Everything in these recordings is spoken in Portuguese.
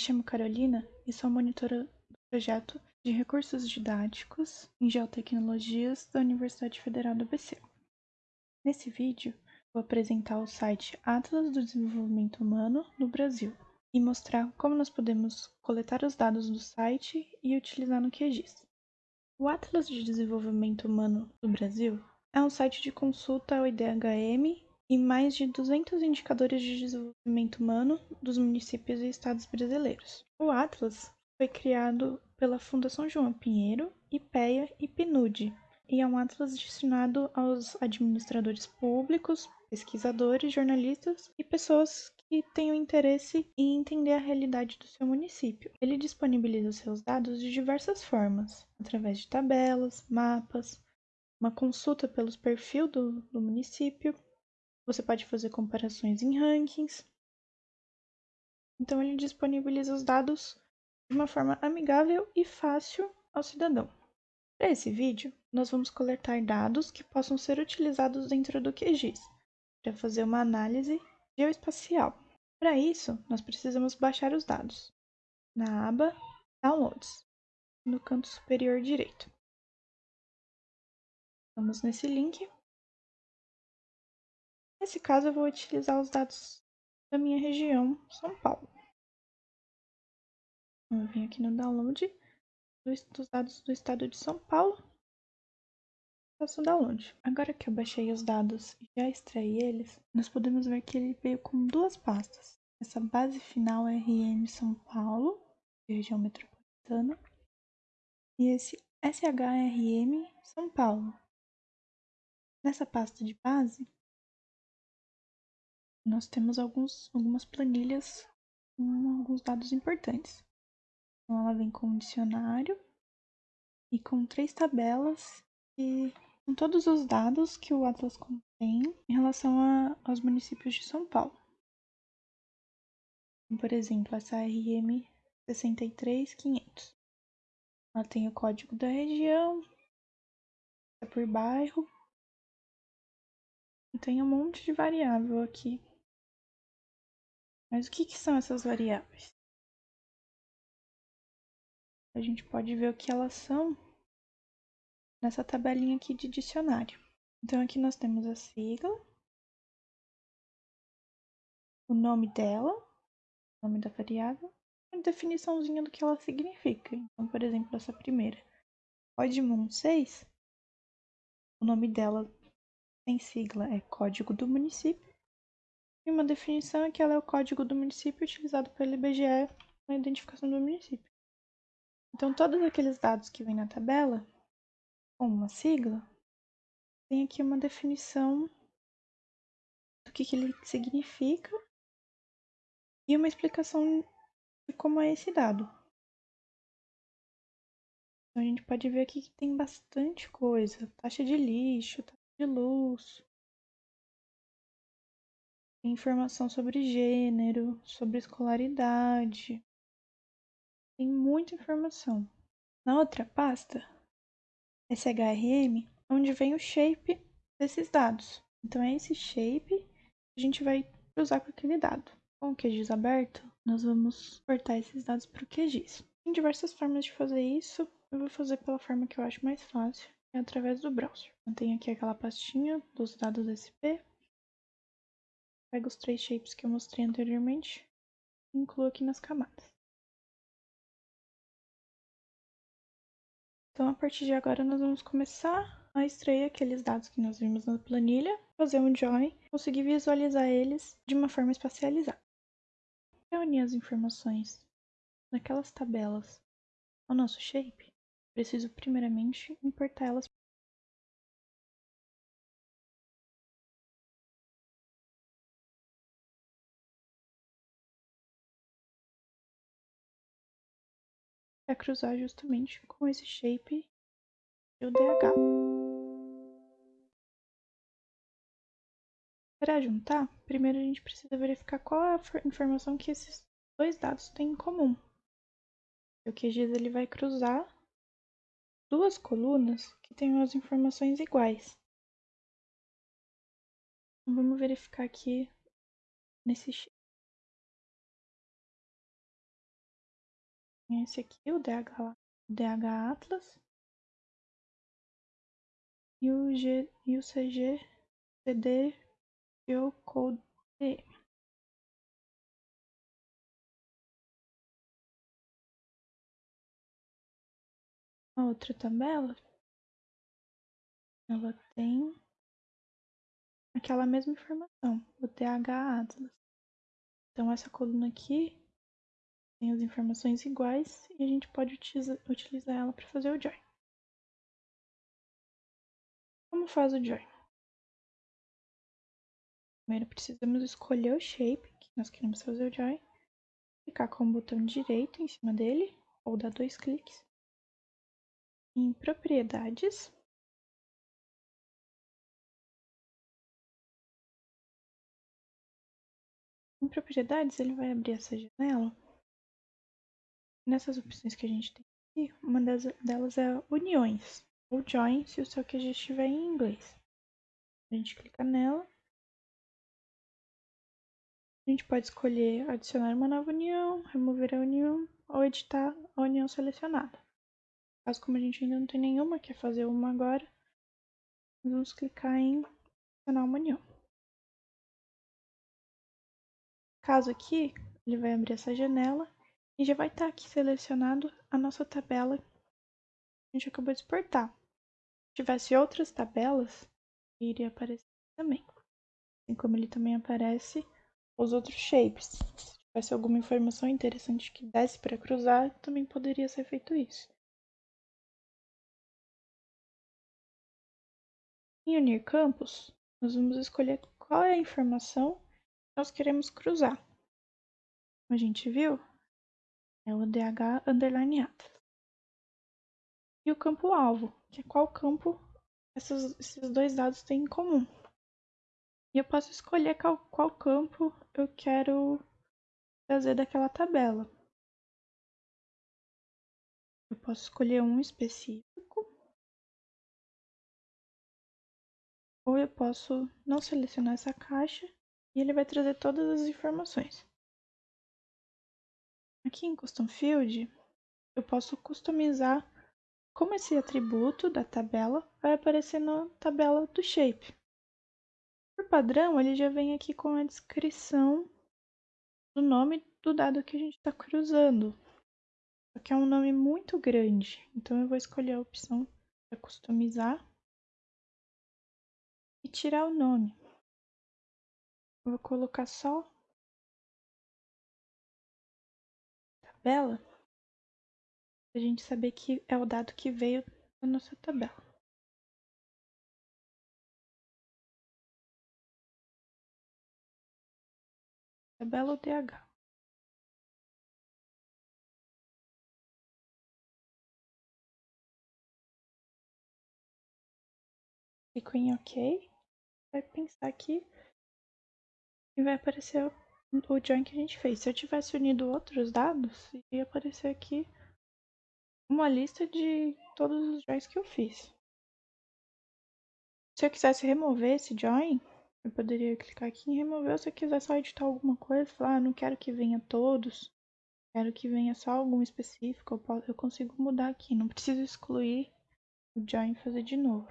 chamo Carolina e sou monitora do projeto de recursos didáticos em geotecnologias da Universidade Federal do ABC. Nesse vídeo, vou apresentar o site Atlas do Desenvolvimento Humano no Brasil e mostrar como nós podemos coletar os dados do site e utilizar no QGIS. O Atlas de Desenvolvimento Humano do Brasil é um site de consulta ao IDHM e mais de 200 indicadores de desenvolvimento humano dos municípios e estados brasileiros. O Atlas foi criado pela Fundação João Pinheiro, IPEA e PNUD, e é um atlas destinado aos administradores públicos, pesquisadores, jornalistas e pessoas que tenham interesse em entender a realidade do seu município. Ele disponibiliza seus dados de diversas formas, através de tabelas, mapas, uma consulta pelos perfis do, do município, você pode fazer comparações em rankings. Então, ele disponibiliza os dados de uma forma amigável e fácil ao cidadão. Para esse vídeo, nós vamos coletar dados que possam ser utilizados dentro do QGIS para fazer uma análise geoespacial. Para isso, nós precisamos baixar os dados na aba Downloads, no canto superior direito. Vamos nesse link Nesse caso, eu vou utilizar os dados da minha região, São Paulo. Eu vim aqui no download dos dados do estado de São Paulo. Faço download. Agora que eu baixei os dados e já extraí eles, nós podemos ver que ele veio com duas pastas. Essa base final RM São Paulo, região metropolitana, e esse SHRM São Paulo. Nessa pasta de base, nós temos alguns, algumas planilhas com alguns dados importantes. Então, ela vem com um dicionário e com três tabelas e com todos os dados que o Atlas contém em relação a, aos municípios de São Paulo. Por exemplo, essa RM 63500. Ela tem o código da região, é por bairro, tem um monte de variável aqui mas o que, que são essas variáveis? A gente pode ver o que elas são nessa tabelinha aqui de dicionário. Então aqui nós temos a sigla, o nome dela, o nome da variável, e a definiçãozinha do que ela significa. Então, por exemplo, essa primeira, Código 6, o nome dela em sigla é Código do Município, uma definição é que ela é o código do município utilizado pelo IBGE na identificação do município. Então, todos aqueles dados que vêm na tabela, com uma sigla, tem aqui uma definição do que, que ele significa e uma explicação de como é esse dado. Então, a gente pode ver aqui que tem bastante coisa. Taxa de lixo, taxa de luz, informação sobre gênero, sobre escolaridade. Tem muita informação. Na outra pasta, SHRM, onde vem o shape desses dados. Então é esse shape que a gente vai usar com aquele dado. Com o QGIS aberto, nós vamos exportar esses dados para o QGIS. Tem diversas formas de fazer isso. Eu vou fazer pela forma que eu acho mais fácil, é através do browser. Eu tenho aqui aquela pastinha dos dados SP, Pego os três shapes que eu mostrei anteriormente e incluo aqui nas camadas. Então, a partir de agora, nós vamos começar a extrair aqueles dados que nós vimos na planilha, fazer um join, conseguir visualizar eles de uma forma espacializada. Para unir as informações naquelas tabelas ao nosso shape, preciso primeiramente importar para cruzar justamente com esse shape do DH. Para juntar, primeiro a gente precisa verificar qual é a informação que esses dois dados têm em comum. O QGIS ele vai cruzar duas colunas que tenham as informações iguais. Então, vamos verificar aqui nesse Esse aqui, o DH, DH Atlas. E o, G, e o CG CD Geocode. A outra tabela, ela tem aquela mesma informação, o TH Atlas. Então essa coluna aqui tem as informações iguais e a gente pode utilizar, utilizar ela para fazer o join. Como faz o join? Primeiro precisamos escolher o shape que nós queremos fazer o join, clicar com o botão direito em cima dele ou dar dois cliques em propriedades Em propriedades, ele vai abrir essa janela. Nessas opções que a gente tem aqui, uma delas é uniões, ou join, se o seu QG estiver em inglês. A gente clica nela. A gente pode escolher adicionar uma nova união, remover a união ou editar a união selecionada. Caso como a gente ainda não tem nenhuma, quer fazer uma agora, vamos clicar em adicionar uma união. Caso aqui, ele vai abrir essa janela e já vai estar tá aqui selecionado a nossa tabela que a gente acabou de exportar. Se tivesse outras tabelas, iria aparecer também. Assim como ele também aparece os outros shapes. Se tivesse alguma informação interessante que desse para cruzar, também poderia ser feito isso. Em unir campos, nós vamos escolher qual é a informação nós queremos cruzar. Como a gente viu, é o DH underline atlas. E o campo alvo, que é qual campo esses, esses dois dados têm em comum. E eu posso escolher qual, qual campo eu quero trazer daquela tabela. Eu posso escolher um específico. Ou eu posso não selecionar essa caixa e ele vai trazer todas as informações. Aqui em Custom Field, eu posso customizar como esse atributo da tabela vai aparecer na tabela do shape. Por padrão, ele já vem aqui com a descrição do nome do dado que a gente está cruzando. Só que é um nome muito grande, então eu vou escolher a opção para customizar e tirar o nome. Vou colocar só tabela a gente saber que é o dado que veio da nossa tabela. Tabela DH. Clico em OK. Vai pensar aqui e vai aparecer o join que a gente fez. Se eu tivesse unido outros dados, ia aparecer aqui uma lista de todos os joins que eu fiz. Se eu quisesse remover esse join, eu poderia clicar aqui em remover. Se eu quiser só editar alguma coisa, falar, ah, não quero que venha todos, quero que venha só algum específico, eu, posso, eu consigo mudar aqui. Não preciso excluir o join e fazer de novo.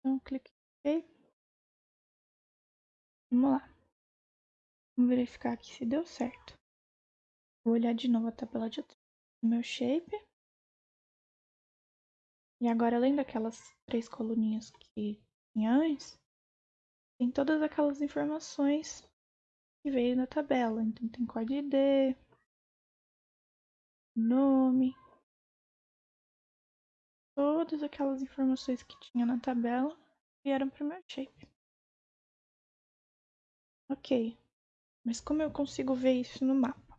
Então, clique em OK. Vamos lá. Vamos verificar aqui se deu certo. Vou olhar de novo a tabela de meu shape. E agora, além daquelas três coluninhas que tinha antes, tem todas aquelas informações que veio na tabela. Então, tem código ID, nome, todas aquelas informações que tinha na tabela vieram para o meu shape. Ok, mas como eu consigo ver isso no mapa?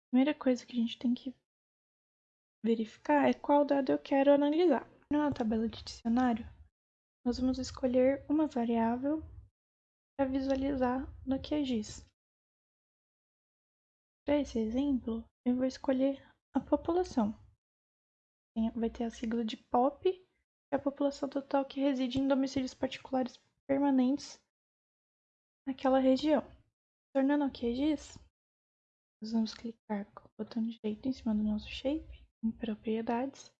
A primeira coisa que a gente tem que verificar é qual dado eu quero analisar. Na tabela de dicionário, nós vamos escolher uma variável para visualizar no QGIS. Para esse exemplo, eu vou escolher a população vai ter a sigla de POP, que é a população total que reside em domicílios particulares permanentes naquela região. Tornando QGIS, nós vamos clicar com o botão direito em cima do nosso shape, em propriedades.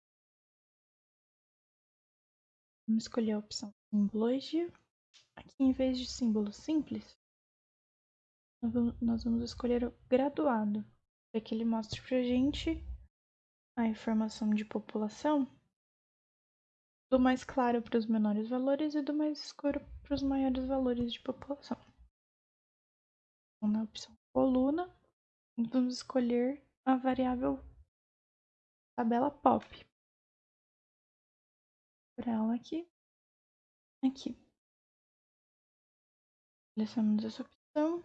Vamos escolher a opção simbologia. Aqui, em vez de símbolo simples, nós vamos escolher o graduado, para que ele mostre para a gente a informação de população do mais claro para os menores valores e do mais escuro para os maiores valores de população. Então, na opção coluna, vamos escolher a variável tabela pop. Por ela aqui, aqui. Selecionamos essa opção.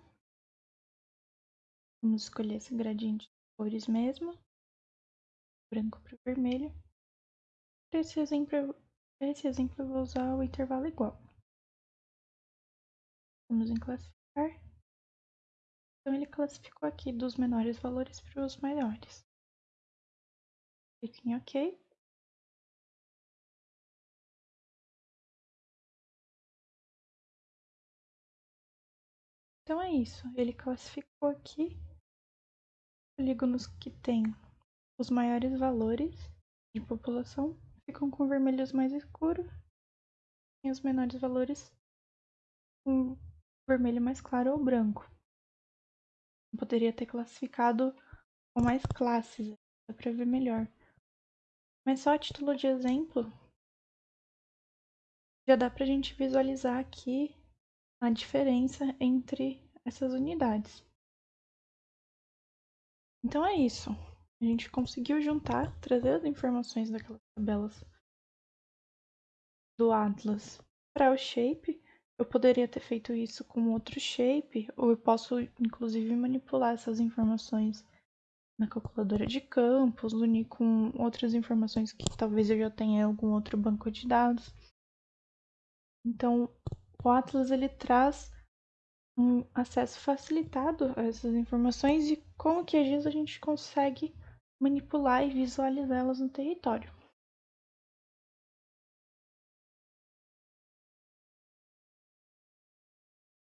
Vamos escolher esse gradiente de cores mesmo. Branco para vermelho. Para esse exemplo, para esse exemplo eu vou usar o intervalo igual. Vamos em classificar. Então ele classificou aqui dos menores valores para os maiores. Clique em OK. Então é isso, ele classificou aqui polígonos que têm os maiores valores de população ficam com vermelhos mais escuros e os menores valores com vermelho mais claro ou branco. Eu poderia ter classificado com mais classes, dá para ver melhor. Mas só a título de exemplo, já dá para a gente visualizar aqui a diferença entre essas unidades. Então é isso. A gente conseguiu juntar, trazer as informações daquelas tabelas do Atlas para o Shape. Eu poderia ter feito isso com outro Shape, ou eu posso inclusive manipular essas informações na calculadora de campos, unir com outras informações que talvez eu já tenha em algum outro banco de dados. Então, o Atlas ele traz um acesso facilitado a essas informações e com o QGIS a gente consegue manipular e visualizá-las no território.